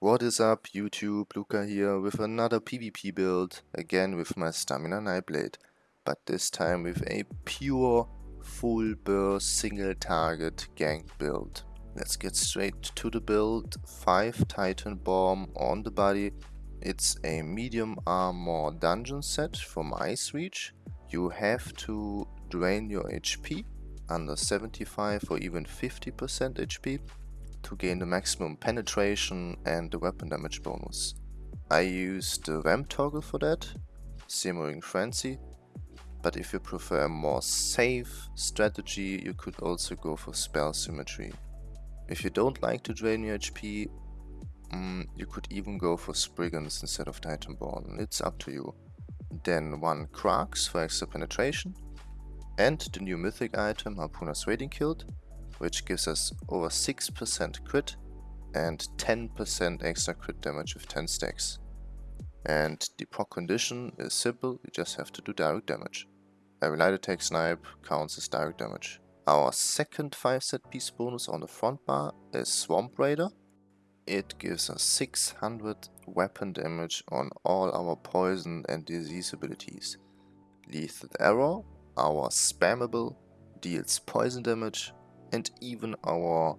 What is up YouTube, Luca here with another PvP build, again with my Stamina Nightblade, but this time with a pure full burst single target gank build. Let's get straight to the build, 5 Titanborn on the body, it's a medium armor dungeon set from Icereach. You have to drain your HP under 75 or even 50% HP to gain the maximum penetration and the weapon damage bonus. I use the Vamp toggle for that, Simmering Frenzy, but if you prefer a more safe strategy you could also go for spell symmetry. If you don't like to drain your HP, mm, you could even go for Spriggans instead of Titanborn, it's up to you. Then one Kra'gh for extra penetration, and the new mythic item Harpooner's Wading Kilt, which gives us over 6% crit and 10% extra crit damage with 10 stacks. And the proc condition is simple, you just have to do direct damage. Every light attack snipe counts as direct damage. Our second 5 set piece bonus on the front bar is Swamp Raider. It gives us 600 weapon damage on all our poison and disease abilities. Lethal Arrow our spammable deals poison damage and even our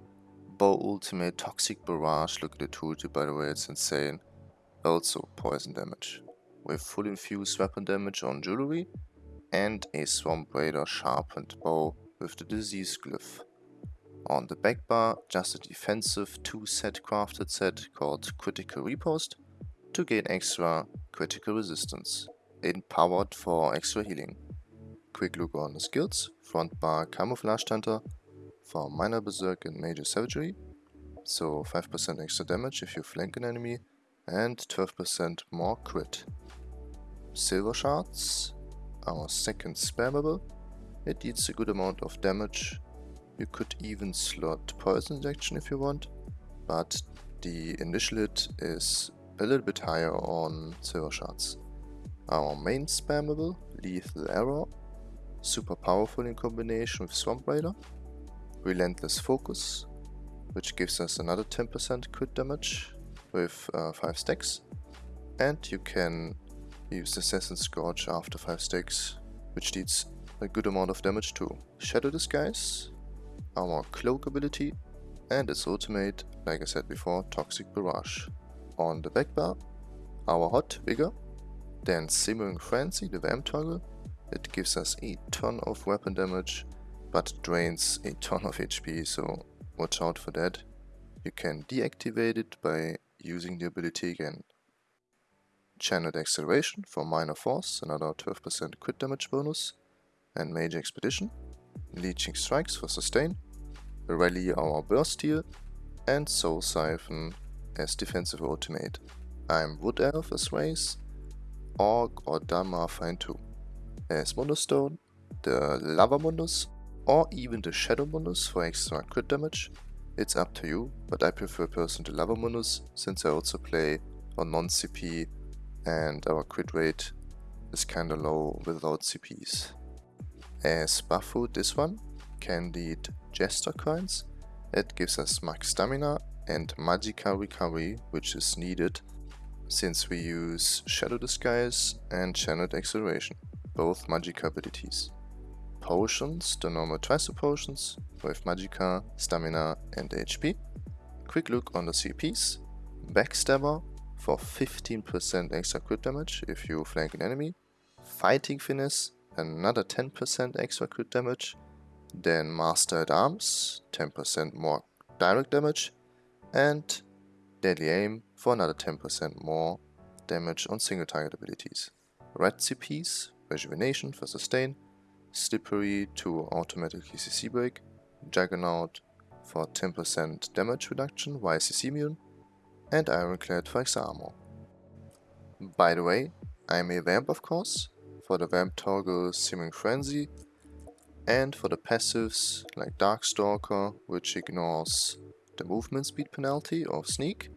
bow ultimate toxic barrage, look at the tooltip by the way, it's insane, also poison damage. With full infused weapon damage on jewelry and a swamp raider sharpened bow with the disease glyph. On the back bar, just a defensive 2 set crafted set called Critical Riposte to gain extra critical resistance, empowered for extra healing quick look on the skills. Front bar Camouflage Hunter for Minor Berserk and Major Savagery. So 5% extra damage if you flank an enemy and 12% more crit. Silver Shards, our second spammable. It deals a good amount of damage. You could even slot Poison Injection if you want, but the initial hit is a little bit higher on Silver Shards. Our main spammable, Lethal Arrow, super powerful in combination with Swamp Raider, Relentless Focus, which gives us another 10% crit damage with uh, 5 stacks, and you can use Assassin's Scourge after 5 stacks, which deals a good amount of damage too. Shadow Disguise, our Cloak ability, and its ultimate, like I said before, Toxic Barrage. On the back bar, our Hot Vigor, then Simmering Frenzy, the Vamp toggle, it gives us a ton of weapon damage, but drains a ton of HP, so watch out for that. You can deactivate it by using the ability again. Channeled Acceleration for Minor Force, another 12% crit damage bonus, and Major Expedition. Leeching Strikes for Sustain, Rally our Burst Heal, and Soul Siphon as defensive ultimate. I'm Wood Elf as race, Orc or Dalmarfine too as Mundus the Lava Mundus, or even the Shadow Mundus for extra crit damage. It's up to you, but I prefer personally the Lava Mundus since I also play on non-CP and our crit rate is kinda low without CPs. As buff food, this one, can Candied Jester coins. It gives us max stamina and Magicka recovery, which is needed since we use Shadow Disguise and Channeled Acceleration both Magicka abilities. Potions, the normal Tricer potions, with Magicka, Stamina and HP. Quick look on the CPs. Backstabber for 15% extra crit damage if you flank an enemy. Fighting Finesse, another 10% extra crit damage. Then Master at Arms, 10% more direct damage. And Deadly Aim for another 10% more damage on single target abilities. Red CPs Rejuvenation for Sustain, Slippery to automatic CC break, Juggernaut for 10% damage reduction while CC immune, and Ironclad for extra armor. By the way, I'm a Vamp of course, for the Vamp toggle Simmering Frenzy, and for the passives like Darkstalker, which ignores the movement speed penalty of Sneak,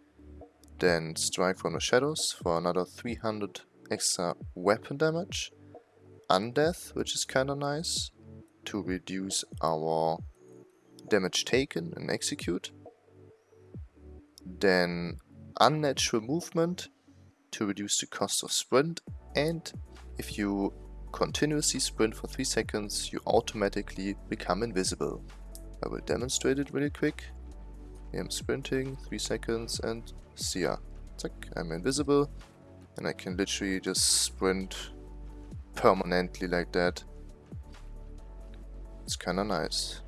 then Strike from the Shadows for another 300 extra weapon damage, Undeath, which is kinda nice, to reduce our damage taken and execute. Then unnatural movement to reduce the cost of sprint and if you continuously sprint for 3 seconds you automatically become invisible. I will demonstrate it really quick. I'm sprinting 3 seconds and see ya. Zack, I'm invisible and I can literally just sprint permanently like that. It's kinda nice.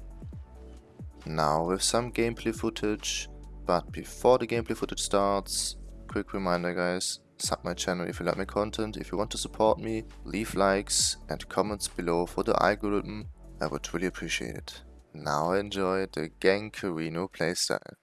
Now with some gameplay footage, but before the gameplay footage starts, quick reminder guys, sub my channel if you like my content, if you want to support me, leave likes and comments below for the algorithm, I would really appreciate it. Now enjoy the Gankerino playstyle.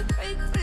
to break free.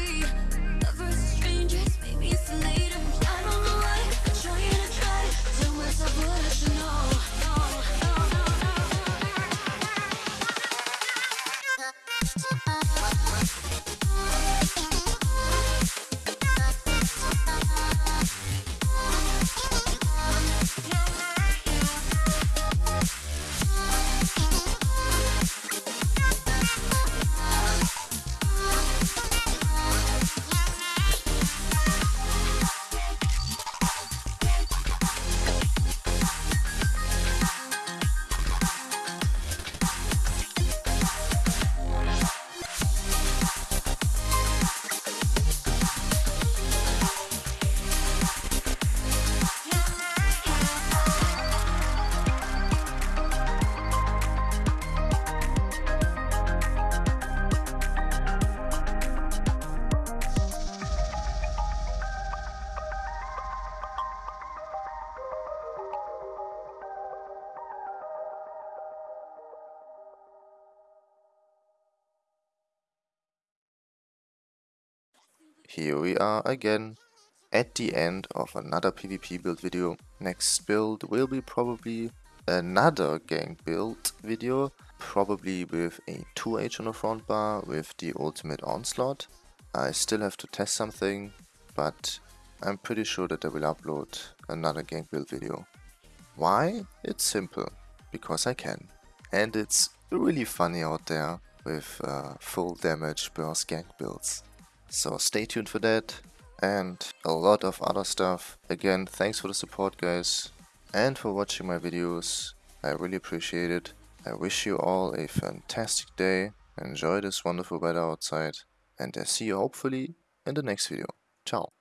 Here we are again at the end of another PvP build video. Next build will be probably another gank build video, probably with a 2H on the front bar with the ultimate onslaught. I still have to test something, but I'm pretty sure that I will upload another gank build video. Why? It's simple, because I can. And it's really funny out there with uh, full damage burst gank builds. So stay tuned for that and a lot of other stuff. Again, thanks for the support guys and for watching my videos. I really appreciate it. I wish you all a fantastic day. Enjoy this wonderful weather outside and I see you hopefully in the next video. Ciao.